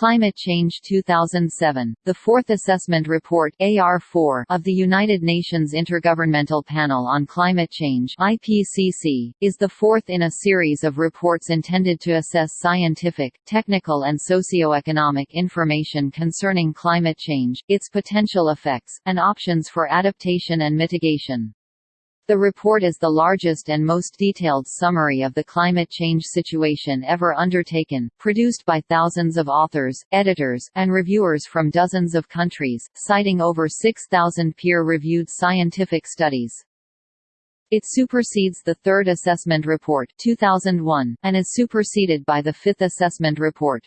Climate Change 2007, the fourth assessment report AR4 of the United Nations Intergovernmental Panel on Climate Change IPCC, is the fourth in a series of reports intended to assess scientific, technical and socio-economic information concerning climate change, its potential effects, and options for adaptation and mitigation. The report is the largest and most detailed summary of the climate change situation ever undertaken, produced by thousands of authors, editors, and reviewers from dozens of countries, citing over 6,000 peer-reviewed scientific studies. It supersedes the Third Assessment Report 2001, and is superseded by the Fifth Assessment Report.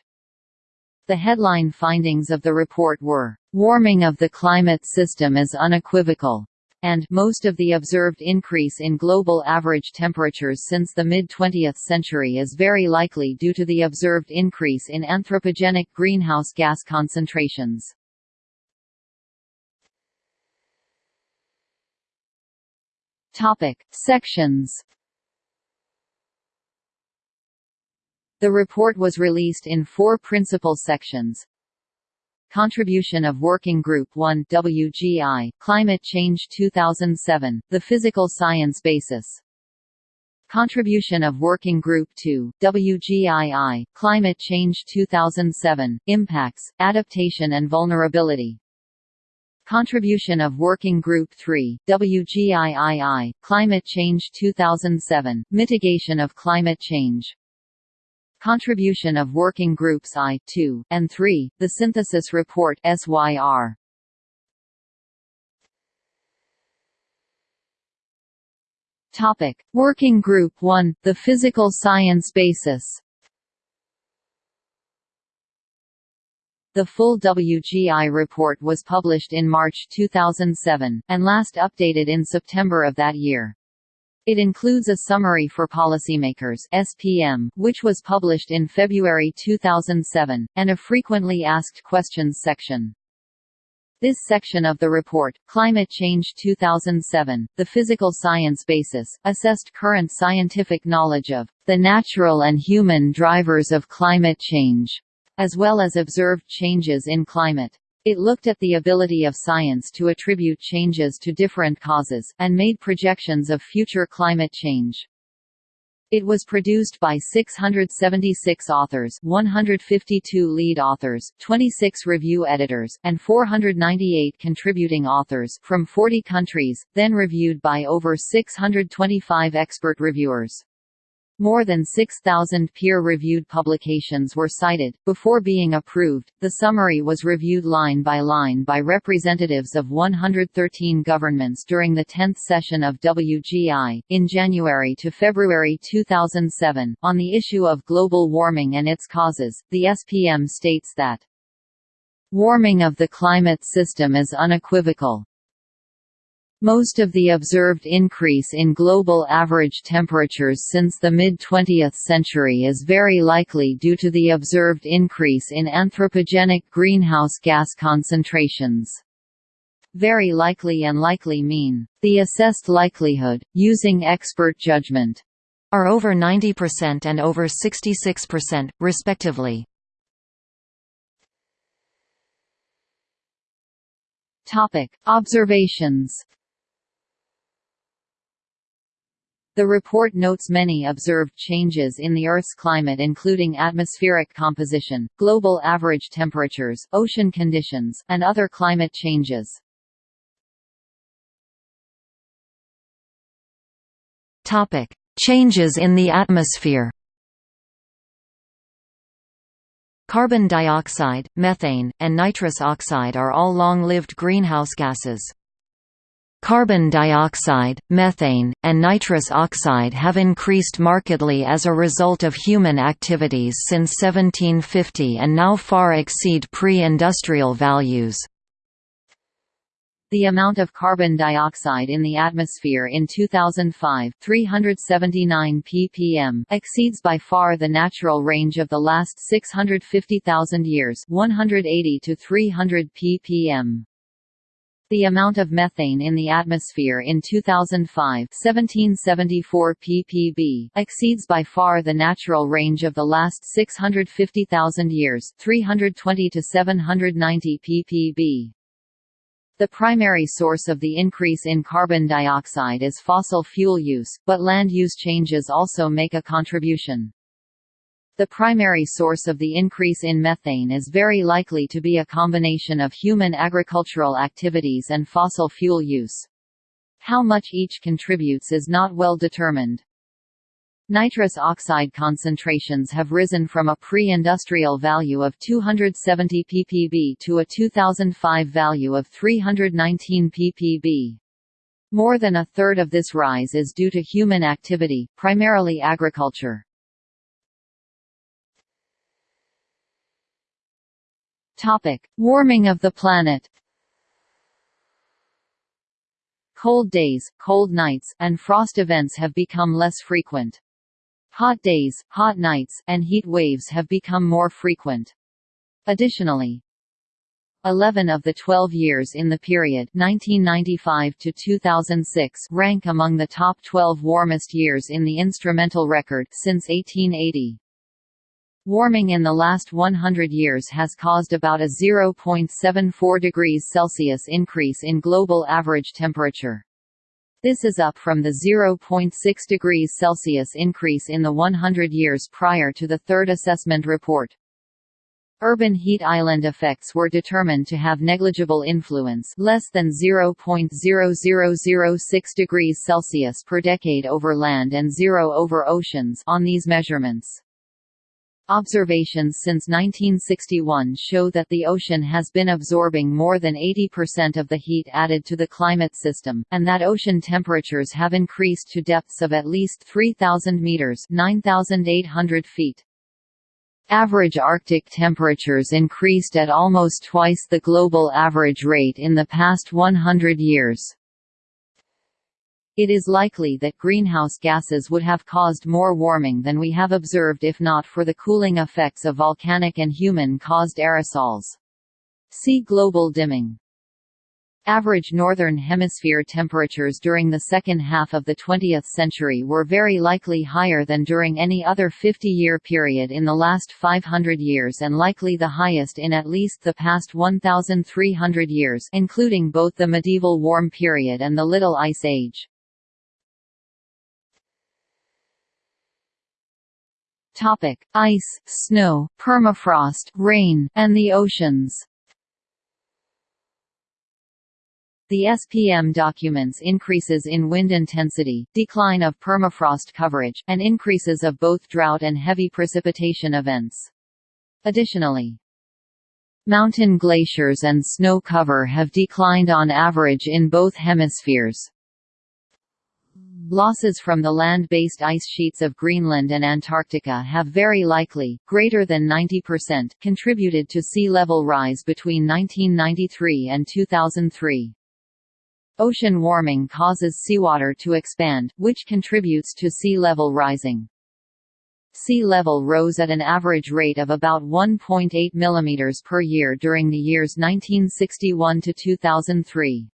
The headline findings of the report were, "...warming of the climate system is unequivocal," and most of the observed increase in global average temperatures since the mid-20th century is very likely due to the observed increase in anthropogenic greenhouse gas concentrations. Topic: Sections. The report was released in four principal sections. Contribution of Working Group 1 WGI, Climate Change 2007, The Physical Science Basis. Contribution of Working Group 2, WGII, Climate Change 2007, Impacts, Adaptation and Vulnerability. Contribution of Working Group 3, WGIII, Climate Change 2007, Mitigation of Climate Change. Contribution of Working Groups I, II, and III, the Synthesis Report SYR. Topic: Working Group 1, the Physical Science Basis. The full WGI report was published in March 2007, and last updated in September of that year. It includes a summary for policymakers (SPM), which was published in February 2007, and a frequently asked questions section. This section of the report, Climate Change 2007, The Physical Science Basis, assessed current scientific knowledge of the natural and human drivers of climate change, as well as observed changes in climate. It looked at the ability of science to attribute changes to different causes, and made projections of future climate change. It was produced by 676 authors 152 lead authors, 26 review editors, and 498 contributing authors from 40 countries, then reviewed by over 625 expert reviewers. More than 6,000 peer-reviewed publications were cited. Before being approved, the summary was reviewed line by line by representatives of 113 governments during the 10th session of WGI, in January to February 2007. On the issue of global warming and its causes, the SPM states that warming of the climate system is unequivocal, most of the observed increase in global average temperatures since the mid-20th century is very likely due to the observed increase in anthropogenic greenhouse gas concentrations. Very likely and likely mean, the assessed likelihood, using expert judgment, are over 90% and over 66%, respectively. Topic: Observations The report notes many observed changes in the Earth's climate including atmospheric composition, global average temperatures, ocean conditions, and other climate changes. Topic: Changes in the atmosphere Carbon dioxide, methane, and nitrous oxide are all long-lived greenhouse gases. Carbon dioxide, methane, and nitrous oxide have increased markedly as a result of human activities since 1750 and now far exceed pre-industrial values. The amount of carbon dioxide in the atmosphere in 2005 379 ppm exceeds by far the natural range of the last 650,000 years 180 to 300 ppm. The amount of methane in the atmosphere in 2005 1774 ppb exceeds by far the natural range of the last 650,000 years 320 to 790 ppb. The primary source of the increase in carbon dioxide is fossil fuel use, but land use changes also make a contribution. The primary source of the increase in methane is very likely to be a combination of human agricultural activities and fossil fuel use. How much each contributes is not well determined. Nitrous oxide concentrations have risen from a pre-industrial value of 270 ppb to a 2005 value of 319 ppb. More than a third of this rise is due to human activity, primarily agriculture. Topic: Warming of the planet. Cold days, cold nights, and frost events have become less frequent. Hot days, hot nights, and heat waves have become more frequent. Additionally, 11 of the 12 years in the period 1995 to 2006 rank among the top 12 warmest years in the instrumental record since 1880. Warming in the last 100 years has caused about a 0.74 degrees Celsius increase in global average temperature. This is up from the 0.6 degrees Celsius increase in the 100 years prior to the third assessment report. Urban heat island effects were determined to have negligible influence less than 0.0006 degrees Celsius per decade over land and zero over oceans on these measurements. Observations since 1961 show that the ocean has been absorbing more than 80% of the heat added to the climate system, and that ocean temperatures have increased to depths of at least 3,000 meters (9,800 feet). Average Arctic temperatures increased at almost twice the global average rate in the past 100 years. It is likely that greenhouse gases would have caused more warming than we have observed if not for the cooling effects of volcanic and human-caused aerosols. See global dimming. Average Northern Hemisphere temperatures during the second half of the 20th century were very likely higher than during any other 50-year period in the last 500 years and likely the highest in at least the past 1,300 years including both the medieval warm period and the Little Ice Age. Topic: Ice, snow, permafrost, rain, and the oceans. The SPM documents increases in wind intensity, decline of permafrost coverage, and increases of both drought and heavy precipitation events. Additionally, mountain glaciers and snow cover have declined on average in both hemispheres. Losses from the land-based ice sheets of Greenland and Antarctica have very likely, greater than 90%, contributed to sea level rise between 1993 and 2003. Ocean warming causes seawater to expand, which contributes to sea level rising. Sea level rose at an average rate of about 1.8 mm per year during the years 1961 to 2003.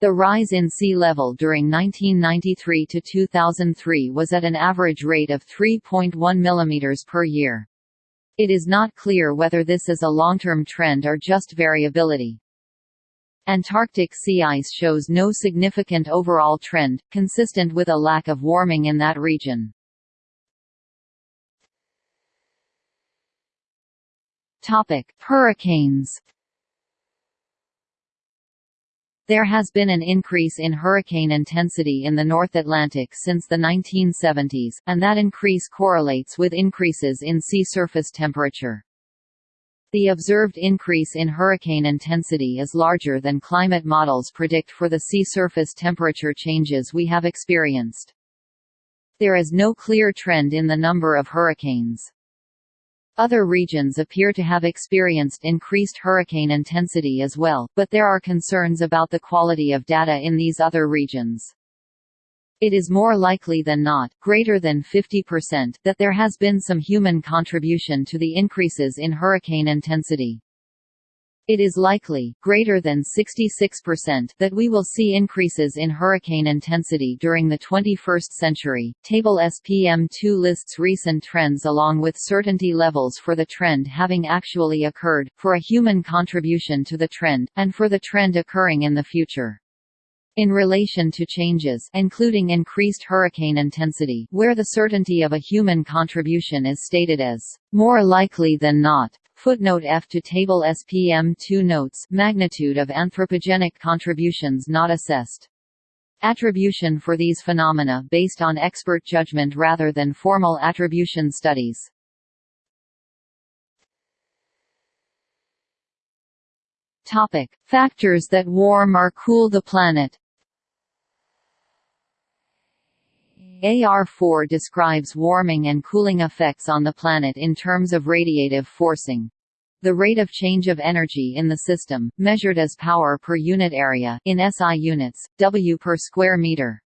The rise in sea level during 1993 to 2003 was at an average rate of 3.1 mm per year. It is not clear whether this is a long-term trend or just variability. Antarctic sea ice shows no significant overall trend, consistent with a lack of warming in that region. Topic: Hurricanes there has been an increase in hurricane intensity in the North Atlantic since the 1970s, and that increase correlates with increases in sea surface temperature. The observed increase in hurricane intensity is larger than climate models predict for the sea surface temperature changes we have experienced. There is no clear trend in the number of hurricanes. Other regions appear to have experienced increased hurricane intensity as well, but there are concerns about the quality of data in these other regions. It is more likely than not, greater than 50%, that there has been some human contribution to the increases in hurricane intensity. It is likely, greater than 66%, that we will see increases in hurricane intensity during the 21st century. Table SPM2 lists recent trends along with certainty levels for the trend having actually occurred, for a human contribution to the trend, and for the trend occurring in the future. In relation to changes including increased hurricane intensity where the certainty of a human contribution is stated as more likely than not, Footnote F to Table SPM 2 notes magnitude of anthropogenic contributions not assessed. Attribution for these phenomena based on expert judgment rather than formal attribution studies. Topic: Factors that warm or cool the planet. AR4 describes warming and cooling effects on the planet in terms of radiative forcing. The rate of change of energy in the system, measured as power per unit area in SI units, W per square meter.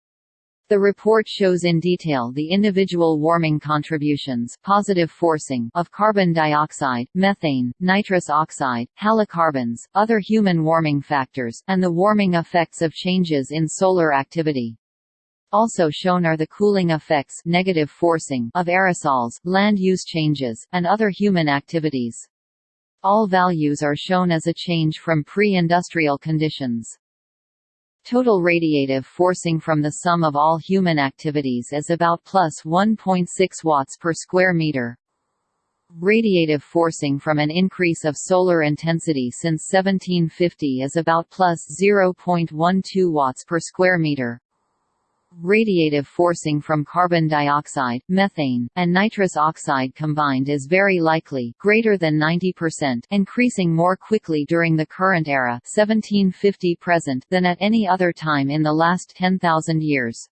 The report shows in detail the individual warming contributions positive forcing of carbon dioxide, methane, nitrous oxide, halocarbons, other human warming factors, and the warming effects of changes in solar activity. Also shown are the cooling effects negative forcing of aerosols, land use changes, and other human activities. All values are shown as a change from pre-industrial conditions. Total radiative forcing from the sum of all human activities is about plus 1.6 watts per square meter. Radiative forcing from an increase of solar intensity since 1750 is about plus 0.12 watts per square meter. Radiative forcing from carbon dioxide, methane, and nitrous oxide combined is very likely greater than 90% increasing more quickly during the current era 1750 present than at any other time in the last 10,000 years.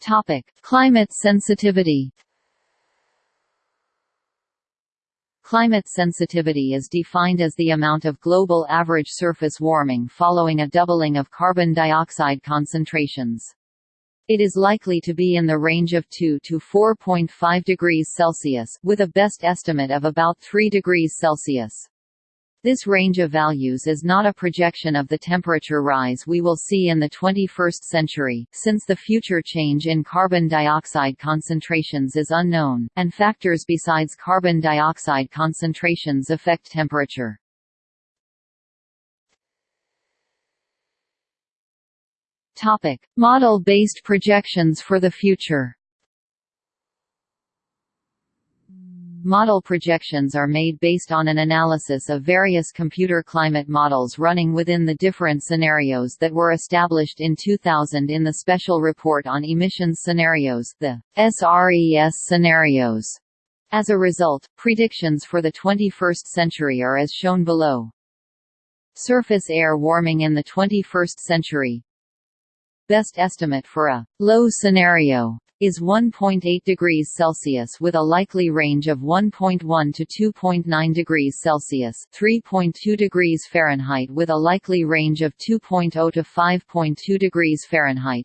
Topic: Climate sensitivity Climate sensitivity is defined as the amount of global average surface warming following a doubling of carbon dioxide concentrations. It is likely to be in the range of 2 to 4.5 degrees Celsius, with a best estimate of about 3 degrees Celsius. This range of values is not a projection of the temperature rise we will see in the 21st century, since the future change in carbon dioxide concentrations is unknown, and factors besides carbon dioxide concentrations affect temperature. Model-based projections for the future Model projections are made based on an analysis of various computer climate models running within the different scenarios that were established in 2000 in the Special Report on Emissions Scenarios the SRES scenarios. As a result, predictions for the 21st century are as shown below. Surface air warming in the 21st century Best estimate for a low scenario is 1.8 degrees Celsius with a likely range of 1.1 to 2.9 degrees Celsius 3.2 degrees Fahrenheit with a likely range of 2.0 to 5.2 degrees Fahrenheit.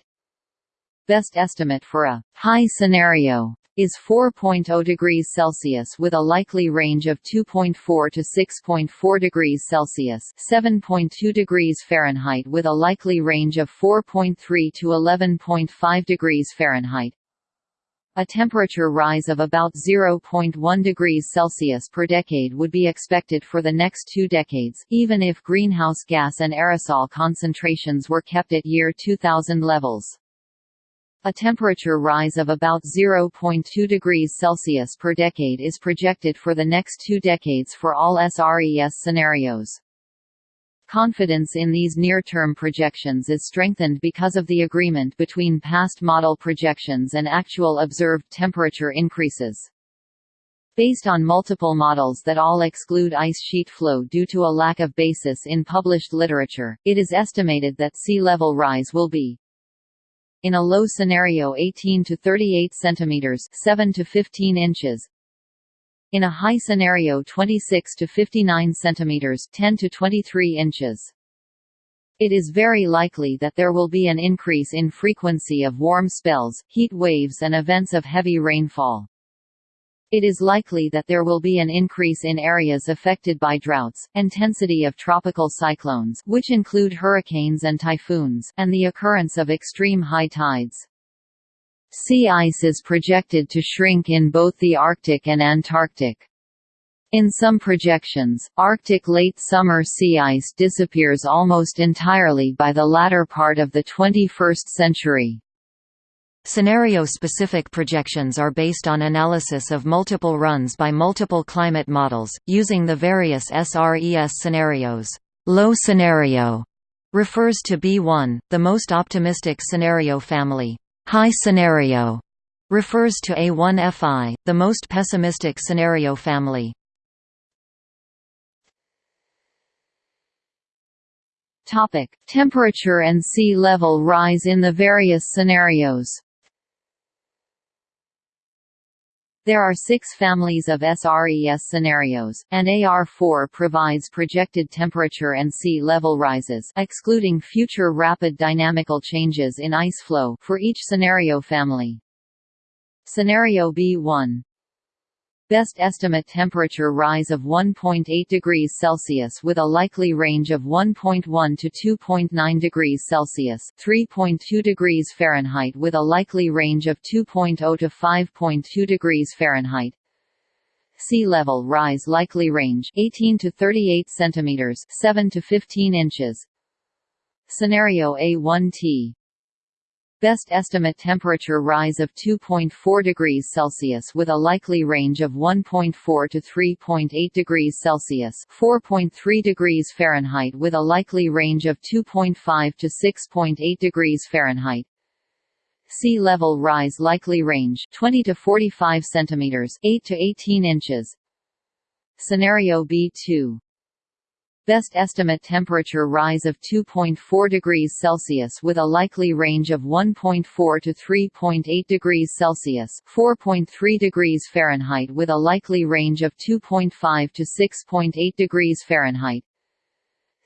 Best estimate for a high scenario is 4.0 degrees Celsius with a likely range of 2.4 to 6.4 degrees Celsius 7.2 degrees Fahrenheit with a likely range of 4.3 to 11.5 degrees Fahrenheit. A temperature rise of about 0.1 degrees Celsius per decade would be expected for the next two decades, even if greenhouse gas and aerosol concentrations were kept at year 2000 levels. A temperature rise of about 0.2 degrees Celsius per decade is projected for the next two decades for all SRES scenarios. Confidence in these near-term projections is strengthened because of the agreement between past model projections and actual observed temperature increases. Based on multiple models that all exclude ice sheet flow due to a lack of basis in published literature, it is estimated that sea level rise will be in a low scenario 18 to 38 centimeters 7 to 15 inches in a high scenario 26 to 59 centimeters 10 to 23 inches. It is very likely that there will be an increase in frequency of warm spells, heat waves and events of heavy rainfall. It is likely that there will be an increase in areas affected by droughts, intensity of tropical cyclones which include hurricanes and typhoons, and the occurrence of extreme high tides. Sea ice is projected to shrink in both the Arctic and Antarctic. In some projections, Arctic late summer sea ice disappears almost entirely by the latter part of the 21st century. Scenario-specific projections are based on analysis of multiple runs by multiple climate models, using the various SRES scenarios. Low scenario refers to B1, the most optimistic scenario family. High scenario refers to A1FI, the most pessimistic scenario family. Topic: Temperature and sea level rise in the various scenarios. There are six families of SRES scenarios, and AR4 provides projected temperature and sea level rises excluding future rapid dynamical changes in ice flow for each scenario family. Scenario B1 Best estimate temperature rise of 1.8 degrees Celsius with a likely range of 1.1 to 2.9 degrees Celsius, 3.2 degrees Fahrenheit with a likely range of 2.0 to 5.2 degrees Fahrenheit. Sea level rise likely range 18 to 38 centimeters, 7 to 15 inches. Scenario A1T Best estimate temperature rise of 2.4 degrees Celsius with a likely range of 1.4 to 3.8 degrees Celsius 4.3 degrees Fahrenheit with a likely range of 2.5 to 6.8 degrees Fahrenheit. Sea level rise likely range 20 to 45 centimeters 8 to 18 inches. Scenario B2 Best estimate temperature rise of 2.4 degrees Celsius with a likely range of 1.4 to 3.8 degrees Celsius 4.3 degrees Fahrenheit with a likely range of 2.5 to 6.8 degrees Fahrenheit.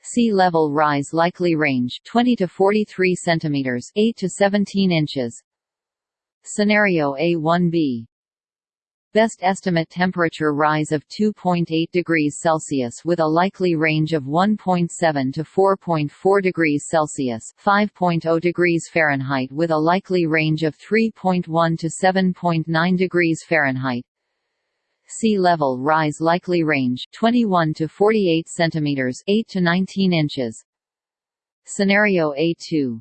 Sea level rise likely range 20 to 43 centimeters 8 to 17 inches. Scenario A1b Best estimate temperature rise of 2.8 degrees Celsius with a likely range of 1.7 to 4.4 degrees Celsius 5.0 degrees Fahrenheit with a likely range of 3.1 to 7.9 degrees Fahrenheit. Sea level rise likely range 21 to 48 centimeters 8 to 19 inches. Scenario A2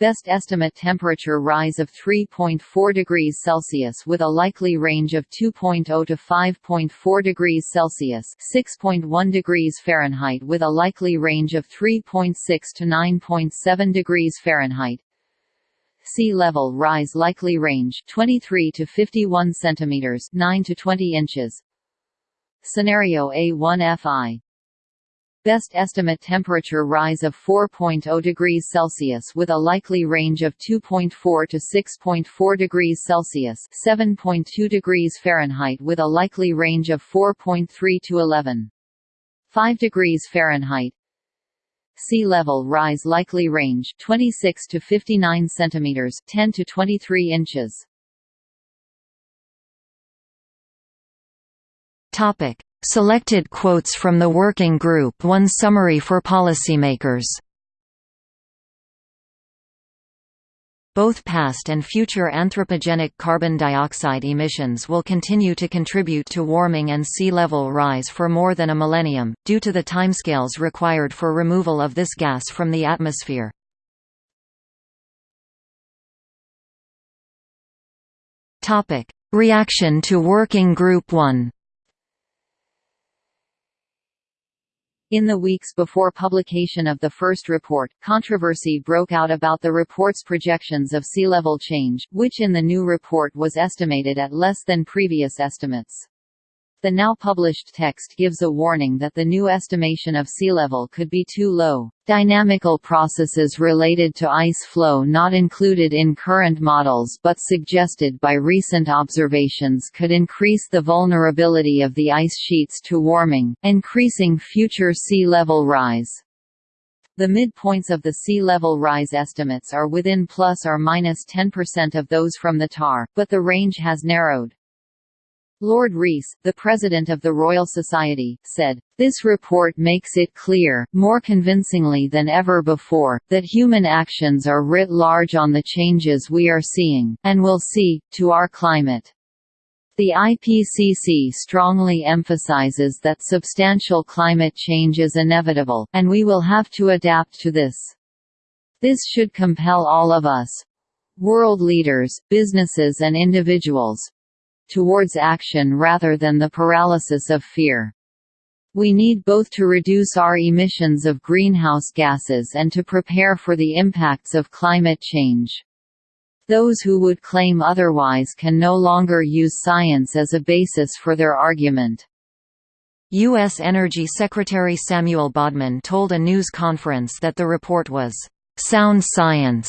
Best estimate temperature rise of 3.4 degrees Celsius with a likely range of 2.0 to 5.4 degrees Celsius 6.1 degrees Fahrenheit with a likely range of 3.6 to 9.7 degrees Fahrenheit. Sea level rise likely range 23 to 51 centimeters 9 to 20 inches. Scenario A1FI Best estimate temperature rise of 4.0 degrees Celsius with a likely range of 2.4 to 6.4 degrees Celsius 7.2 degrees Fahrenheit with a likely range of 4.3 to 11.5 degrees Fahrenheit. Sea level rise likely range 26 to 59 centimeters 10 to 23 inches. Topic Selected quotes from the Working Group One Summary for Policymakers Both past and future anthropogenic carbon dioxide emissions will continue to contribute to warming and sea level rise for more than a millennium, due to the timescales required for removal of this gas from the atmosphere. Reaction to Working Group 1 In the weeks before publication of the first report, controversy broke out about the report's projections of sea level change, which in the new report was estimated at less than previous estimates. The now published text gives a warning that the new estimation of sea level could be too low. Dynamical processes related to ice flow not included in current models but suggested by recent observations could increase the vulnerability of the ice sheets to warming, increasing future sea level rise. The midpoints of the sea level rise estimates are within plus or minus 10% of those from the TAR, but the range has narrowed. Lord Rees, the president of the Royal Society, said, This report makes it clear, more convincingly than ever before, that human actions are writ large on the changes we are seeing, and will see, to our climate. The IPCC strongly emphasizes that substantial climate change is inevitable, and we will have to adapt to this. This should compel all of us—world leaders, businesses and individuals, towards action rather than the paralysis of fear. We need both to reduce our emissions of greenhouse gases and to prepare for the impacts of climate change. Those who would claim otherwise can no longer use science as a basis for their argument. U.S. Energy Secretary Samuel Bodman told a news conference that the report was sound science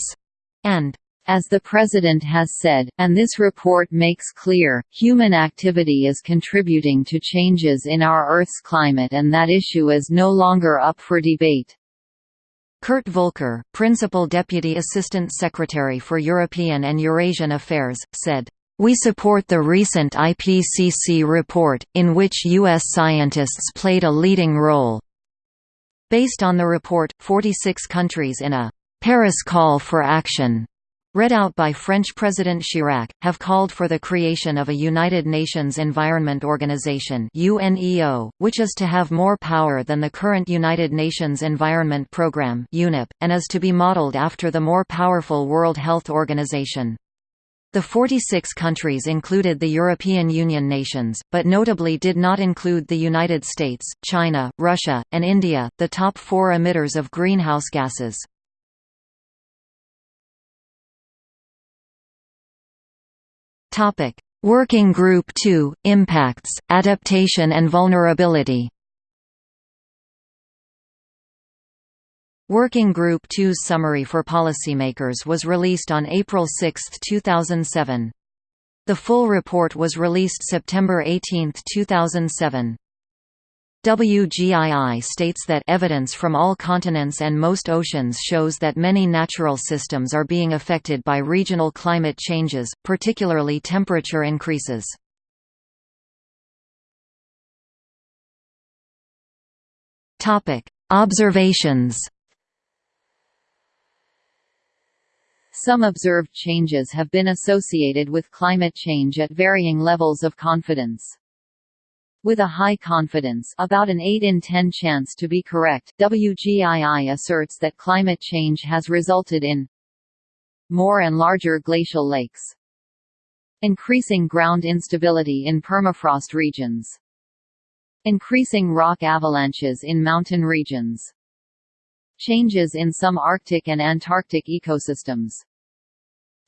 and as the President has said, and this report makes clear, human activity is contributing to changes in our Earth's climate and that issue is no longer up for debate. Kurt Volker, Principal Deputy Assistant Secretary for European and Eurasian Affairs, said, we support the recent IPCC report, in which U.S. scientists played a leading role. Based on the report, 46 countries in a Paris Call for Action read out by French President Chirac, have called for the creation of a United Nations Environment Organization UNEO, which is to have more power than the current United Nations Environment Programme UNEP, and is to be modeled after the more powerful World Health Organization. The 46 countries included the European Union nations, but notably did not include the United States, China, Russia, and India, the top four emitters of greenhouse gases. Topic: Working Group 2: Impacts, Adaptation and Vulnerability. Working Group 2's summary for policymakers was released on April 6, 2007. The full report was released September 18, 2007. WGII states that evidence from all continents and most oceans shows that many natural systems are being affected by regional climate changes, particularly temperature increases. Observations. Some observed changes have been associated with climate change at varying levels of confidence. With a high confidence about an 8 in 10 chance to be correct, WGII asserts that climate change has resulted in more and larger glacial lakes, increasing ground instability in permafrost regions, increasing rock avalanches in mountain regions, changes in some Arctic and Antarctic ecosystems,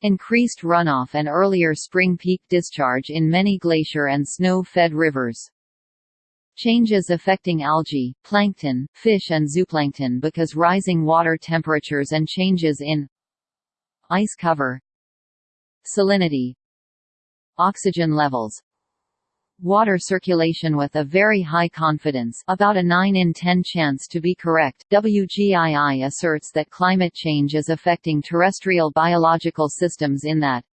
increased runoff and earlier spring peak discharge in many glacier and snow-fed rivers. Changes affecting algae, plankton, fish and zooplankton because rising water temperatures and changes in ice cover salinity oxygen levels water circulation with a very high confidence about a 9 in 10 chance to be correct. WGII asserts that climate change is affecting terrestrial biological systems in that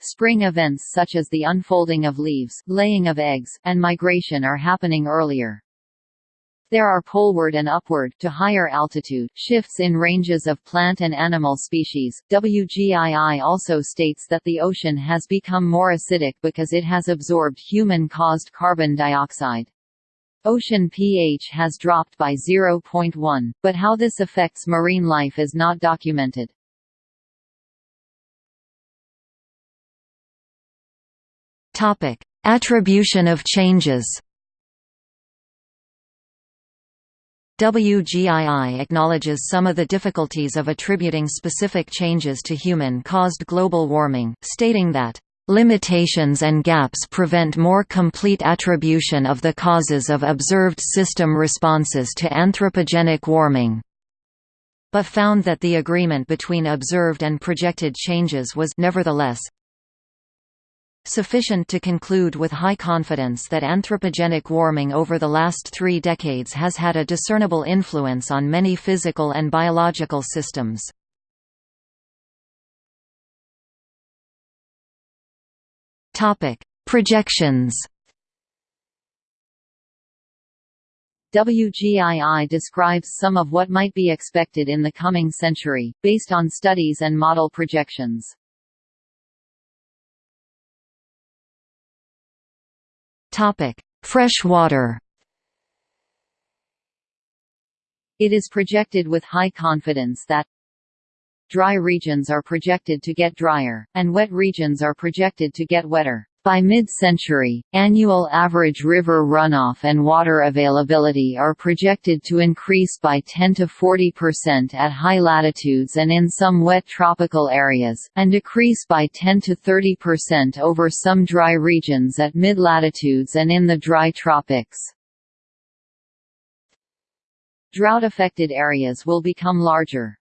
Spring events such as the unfolding of leaves, laying of eggs, and migration are happening earlier. There are poleward and upward to higher altitude shifts in ranges of plant and animal species. WGII also states that the ocean has become more acidic because it has absorbed human-caused carbon dioxide. Ocean pH has dropped by 0.1, but how this affects marine life is not documented. Topic: Attribution of changes. WGII acknowledges some of the difficulties of attributing specific changes to human-caused global warming, stating that Limitations and gaps prevent more complete attribution of the causes of observed system responses to anthropogenic warming, but found that the agreement between observed and projected changes was nevertheless sufficient to conclude with high confidence that anthropogenic warming over the last three decades has had a discernible influence on many physical and biological systems. Projections WGII describes some of what might be expected in the coming century, based on studies and model projections. Fresh water It is projected with high confidence that dry regions are projected to get drier, and wet regions are projected to get wetter. By mid-century, annual average river runoff and water availability are projected to increase by 10 to 40% at high latitudes and in some wet tropical areas, and decrease by 10 to 30% over some dry regions at mid-latitudes and in the dry tropics. Drought-affected areas will become larger.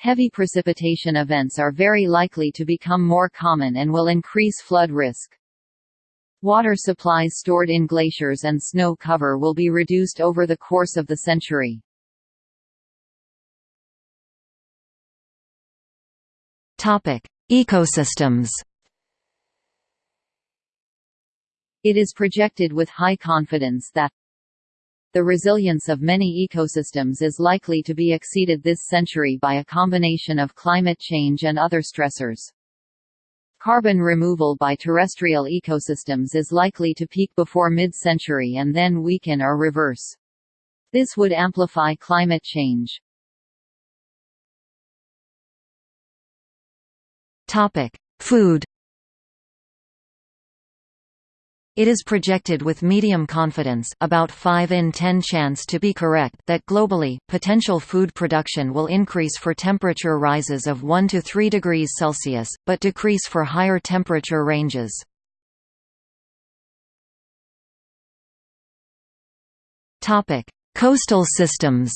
Heavy precipitation events are very likely to become more common and will increase flood risk. Water supplies stored in glaciers and snow cover will be reduced over the course of the century. Topic: Ecosystems. It is projected with high confidence that the resilience of many ecosystems is likely to be exceeded this century by a combination of climate change and other stressors. Carbon removal by terrestrial ecosystems is likely to peak before mid-century and then weaken or reverse. This would amplify climate change. Topic: Food it is projected with medium confidence about 5 in 10 chance to be correct that globally, potential food production will increase for temperature rises of 1 to 3 degrees Celsius, but decrease for higher temperature ranges. Coastal systems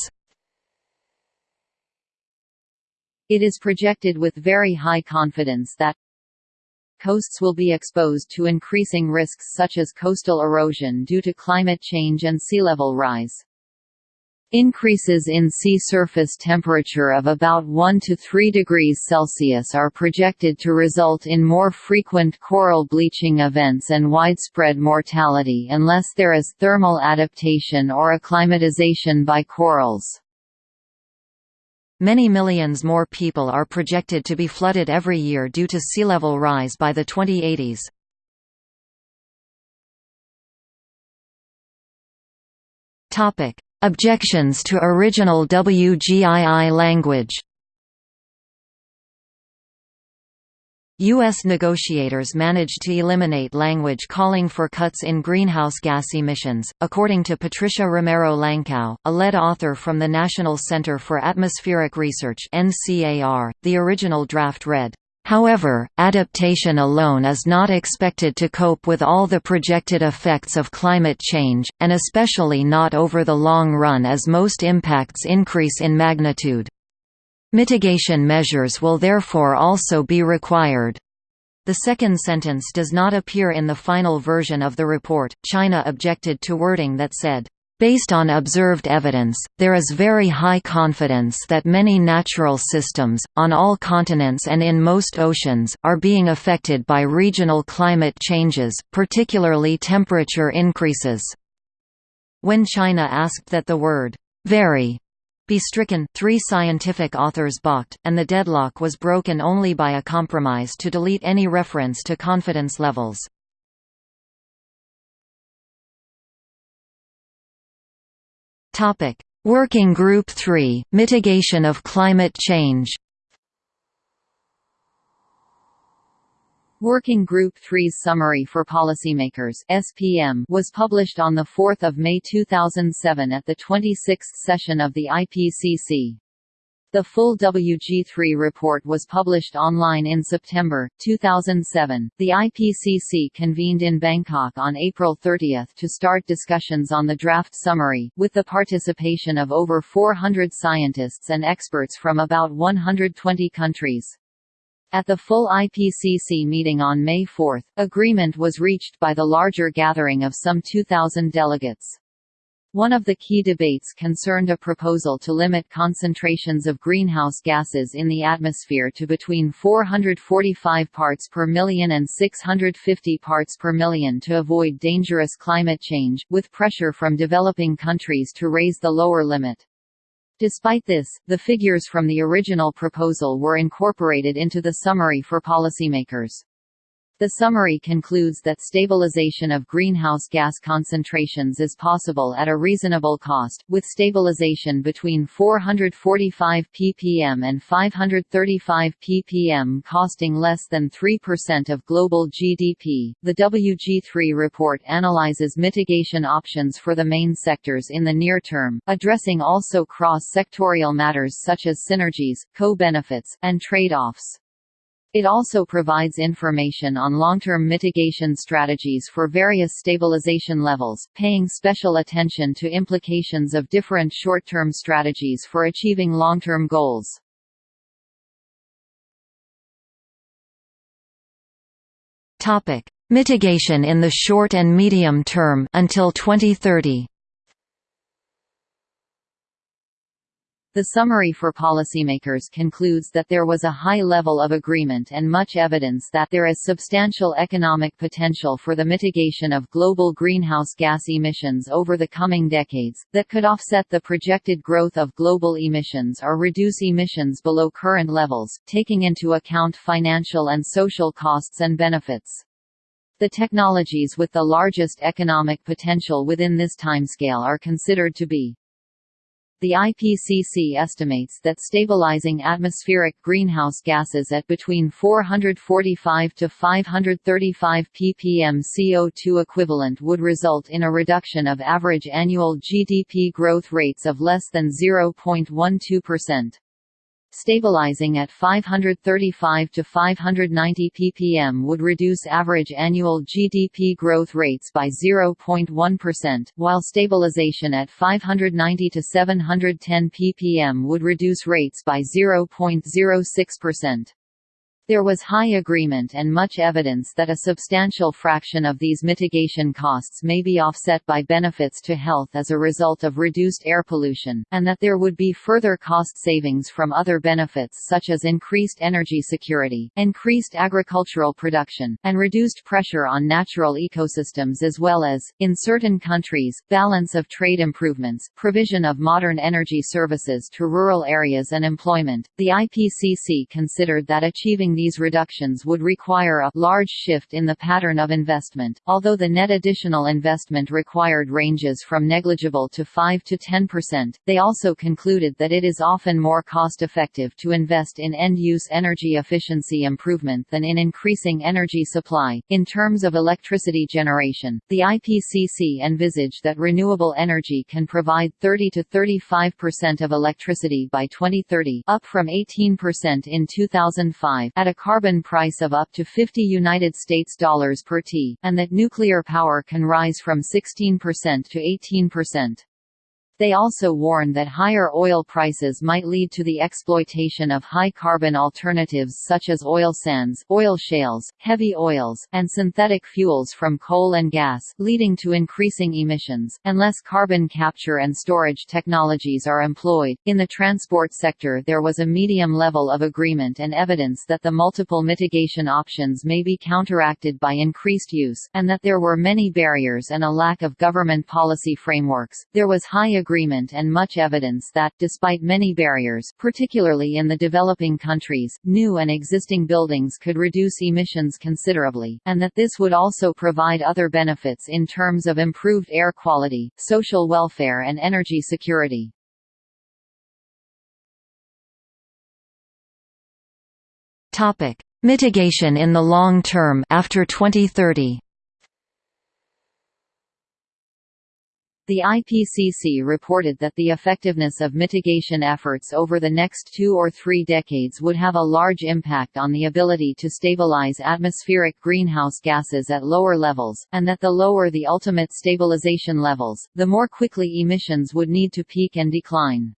It is projected with very high confidence that coasts will be exposed to increasing risks such as coastal erosion due to climate change and sea level rise. Increases in sea surface temperature of about 1 to 3 degrees Celsius are projected to result in more frequent coral bleaching events and widespread mortality unless there is thermal adaptation or acclimatization by corals. Many millions more people are projected to be flooded every year due to sea level rise by the 2080s. Topic: Objections to original WGII language U.S. negotiators managed to eliminate language calling for cuts in greenhouse gas emissions, according to Patricia Romero Lankao, a lead author from the National Center for Atmospheric Research (NCAR). The original draft read, However, adaptation alone is not expected to cope with all the projected effects of climate change, and especially not over the long run as most impacts increase in magnitude. Mitigation measures will therefore also be required. The second sentence does not appear in the final version of the report. China objected to wording that said, Based on observed evidence, there is very high confidence that many natural systems, on all continents and in most oceans, are being affected by regional climate changes, particularly temperature increases. When China asked that the word, very, be stricken, three scientific authors balked, and the deadlock was broken only by a compromise to delete any reference to confidence levels. Working Group 3 – Mitigation of climate change Working Group 3's Summary for Policymakers (SPM) was published on the 4th of May 2007 at the 26th session of the IPCC. The full WG3 report was published online in September 2007. The IPCC convened in Bangkok on April 30 to start discussions on the draft summary, with the participation of over 400 scientists and experts from about 120 countries. At the full IPCC meeting on May 4, agreement was reached by the larger gathering of some 2,000 delegates. One of the key debates concerned a proposal to limit concentrations of greenhouse gases in the atmosphere to between 445 parts per million and 650 parts per million to avoid dangerous climate change, with pressure from developing countries to raise the lower limit. Despite this, the figures from the original proposal were incorporated into the summary for policymakers. The summary concludes that stabilization of greenhouse gas concentrations is possible at a reasonable cost, with stabilization between 445 ppm and 535 ppm costing less than 3% of global GDP. The WG3 report analyzes mitigation options for the main sectors in the near term, addressing also cross sectorial matters such as synergies, co benefits, and trade offs. It also provides information on long-term mitigation strategies for various stabilization levels, paying special attention to implications of different short-term strategies for achieving long-term goals. Topic: Mitigation in the short and medium term until 2030. The summary for policymakers concludes that there was a high level of agreement and much evidence that there is substantial economic potential for the mitigation of global greenhouse gas emissions over the coming decades, that could offset the projected growth of global emissions or reduce emissions below current levels, taking into account financial and social costs and benefits. The technologies with the largest economic potential within this timescale are considered to be the IPCC estimates that stabilizing atmospheric greenhouse gases at between 445 to 535 ppm CO2 equivalent would result in a reduction of average annual GDP growth rates of less than 0.12%. Stabilizing at 535 to 590 ppm would reduce average annual GDP growth rates by 0.1%, while stabilization at 590 to 710 ppm would reduce rates by 0.06%. There was high agreement and much evidence that a substantial fraction of these mitigation costs may be offset by benefits to health as a result of reduced air pollution, and that there would be further cost savings from other benefits such as increased energy security, increased agricultural production, and reduced pressure on natural ecosystems as well as, in certain countries, balance of trade improvements, provision of modern energy services to rural areas and employment. The IPCC considered that achieving these reductions would require a large shift in the pattern of investment, although the net additional investment required ranges from negligible to 5 to 10%. They also concluded that it is often more cost-effective to invest in end-use energy efficiency improvement than in increasing energy supply. In terms of electricity generation, the IPCC envisaged that renewable energy can provide 30 to 35% of electricity by 2030, up from 18% in 2005 at a carbon price of up to 50 United States dollars per t, and that nuclear power can rise from 16% to 18%. They also warn that higher oil prices might lead to the exploitation of high-carbon alternatives such as oil sands, oil shales, heavy oils, and synthetic fuels from coal and gas, leading to increasing emissions, unless carbon capture and storage technologies are employed. In the transport sector there was a medium level of agreement and evidence that the multiple mitigation options may be counteracted by increased use, and that there were many barriers and a lack of government policy frameworks. There was high agreement agreement and much evidence that, despite many barriers particularly in the developing countries, new and existing buildings could reduce emissions considerably, and that this would also provide other benefits in terms of improved air quality, social welfare and energy security. Topic: Mitigation in the long term after 2030 The IPCC reported that the effectiveness of mitigation efforts over the next two or three decades would have a large impact on the ability to stabilize atmospheric greenhouse gases at lower levels, and that the lower the ultimate stabilization levels, the more quickly emissions would need to peak and decline.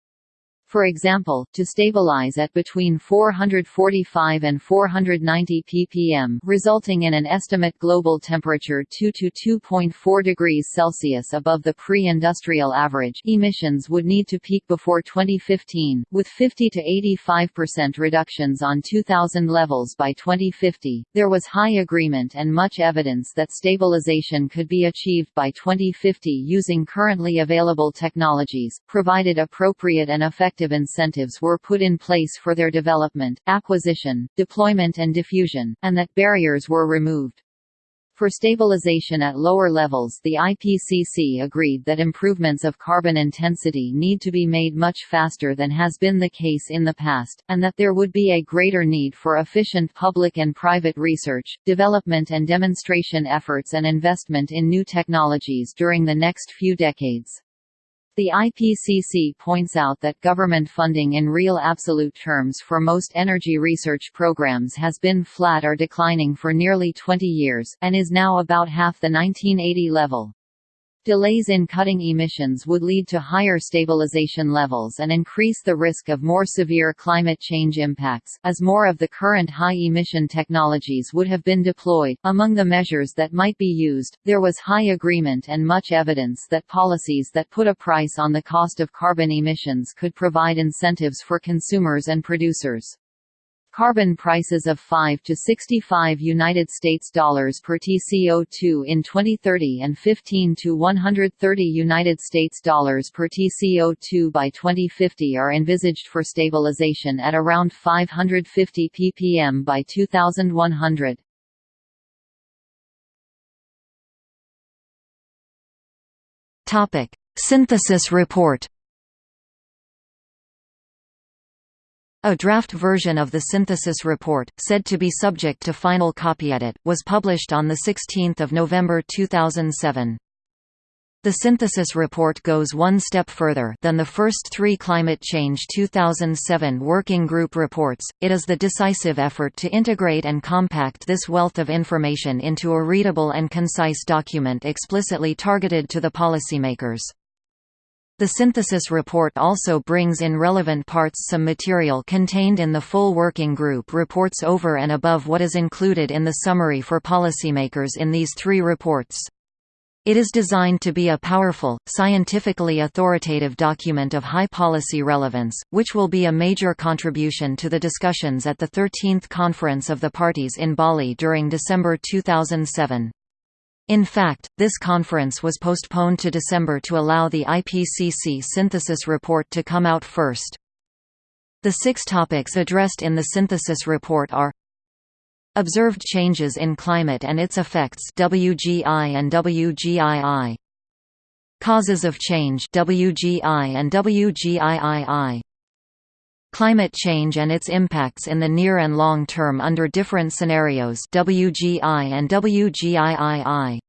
For example, to stabilize at between 445 and 490 ppm resulting in an estimate global temperature 2 to 2.4 degrees Celsius above the pre-industrial average emissions would need to peak before 2015, with 50 to 85% reductions on 2000 levels by 2050. There was high agreement and much evidence that stabilization could be achieved by 2050 using currently available technologies, provided appropriate and effective effective incentives were put in place for their development, acquisition, deployment and diffusion, and that barriers were removed. For stabilization at lower levels the IPCC agreed that improvements of carbon intensity need to be made much faster than has been the case in the past, and that there would be a greater need for efficient public and private research, development and demonstration efforts and investment in new technologies during the next few decades. The IPCC points out that government funding in real absolute terms for most energy research programs has been flat or declining for nearly 20 years, and is now about half the 1980 level. Delays in cutting emissions would lead to higher stabilization levels and increase the risk of more severe climate change impacts, as more of the current high emission technologies would have been deployed. Among the measures that might be used, there was high agreement and much evidence that policies that put a price on the cost of carbon emissions could provide incentives for consumers and producers. Carbon prices of 5 to 65 United States dollars per TCO2 in 2030 and 15 to 130 United States dollars per TCO2 by 2050 are envisaged for stabilization at around 550 ppm by 2100. Topic: Synthesis report A draft version of the synthesis report, said to be subject to final copy edit, was published on 16 November 2007. The synthesis report goes one step further than the first three Climate Change 2007 Working Group reports, it is the decisive effort to integrate and compact this wealth of information into a readable and concise document explicitly targeted to the policymakers. The synthesis report also brings in relevant parts some material contained in the full working group reports over and above what is included in the summary for policymakers in these three reports. It is designed to be a powerful, scientifically authoritative document of high policy relevance, which will be a major contribution to the discussions at the 13th Conference of the Parties in Bali during December 2007. In fact, this conference was postponed to December to allow the IPCC synthesis report to come out first. The six topics addressed in the synthesis report are Observed changes in climate and its effects WGI and WGII Causes of change WGI and WGIII Climate change and its impacts in the near and long term under different scenarios WGI and WGIII.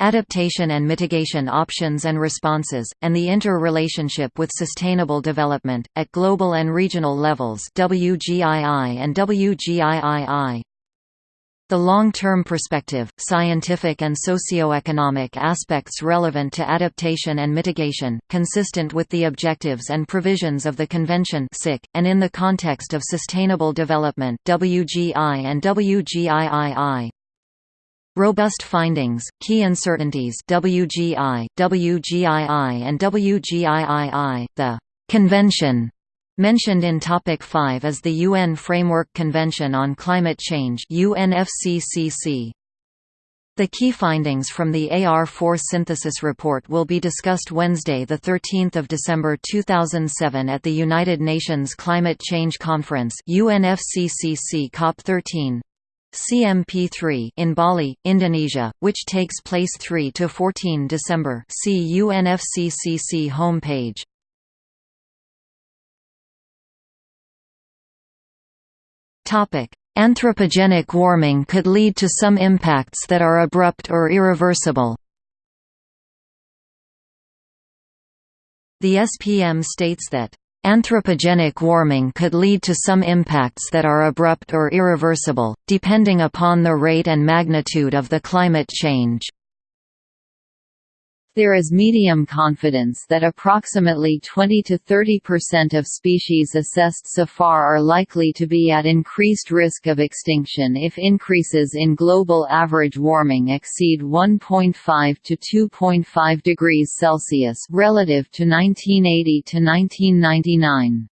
Adaptation and mitigation options and responses, and the interrelationship with sustainable development, at global and regional levels WGII and WGIII. The long-term perspective, scientific and socio-economic aspects relevant to adaptation and mitigation, consistent with the objectives and provisions of the Convention and in the context of sustainable development WGI and WGIII. Robust findings, key uncertainties WGI, WGII and WGIII, the Convention Mentioned in Topic 5 is the UN Framework Convention on Climate Change UNFCCC. The key findings from the AR4 synthesis report will be discussed Wednesday 13 December 2007 at the United Nations Climate Change Conference UNFCCC COP13 CMP3 in Bali, Indonesia, which takes place 3 to 14 December. See UNFCCC homepage. Anthropogenic warming could lead to some impacts that are abrupt or irreversible. The SPM states that Anthropogenic warming could lead to some impacts that are abrupt or irreversible, depending upon the rate and magnitude of the climate change. There is medium confidence that approximately 20 to 30% of species assessed so far are likely to be at increased risk of extinction if increases in global average warming exceed 1.5 to 2.5 degrees Celsius relative to 1980 to 1999.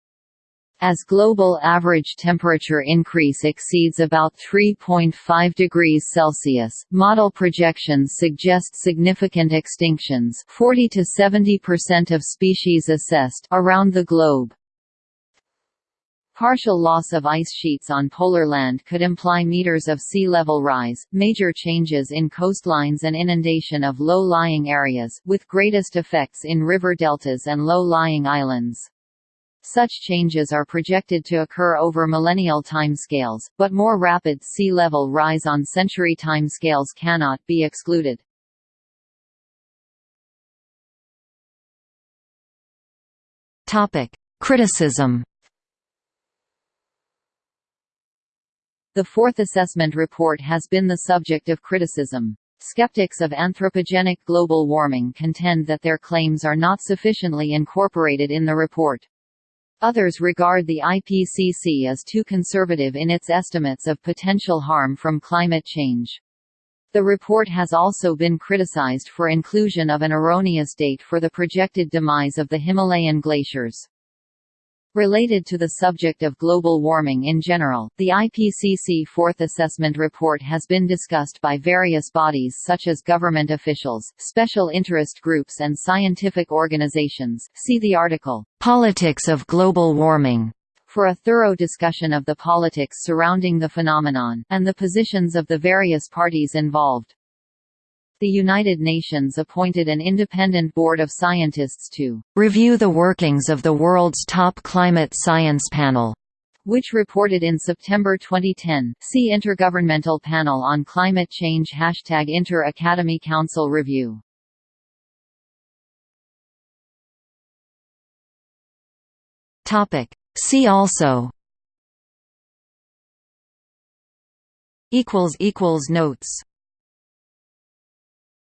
As global average temperature increase exceeds about 3.5 degrees Celsius, model projections suggest significant extinctions 40 to 70% of species assessed around the globe. Partial loss of ice sheets on polar land could imply meters of sea level rise, major changes in coastlines and inundation of low-lying areas, with greatest effects in river deltas and low-lying islands. Such changes are projected to occur over millennial timescales, but more rapid sea level rise on century timescales cannot be excluded. Topic: Criticism. The fourth assessment report has been the subject of criticism. Skeptics of anthropogenic global warming contend that their claims are not sufficiently incorporated in the report. Others regard the IPCC as too conservative in its estimates of potential harm from climate change. The report has also been criticized for inclusion of an erroneous date for the projected demise of the Himalayan glaciers. Related to the subject of global warming in general, the IPCC Fourth Assessment Report has been discussed by various bodies such as government officials, special interest groups and scientific organizations see the article, "'Politics of Global Warming' for a thorough discussion of the politics surrounding the phenomenon, and the positions of the various parties involved. The United Nations appointed an independent board of scientists to review the workings of the world's top climate science panel, which reported in September 2010. See Intergovernmental Panel on Climate Change Hashtag Inter-Academy Council Review. Topic. See also Equals equals Notes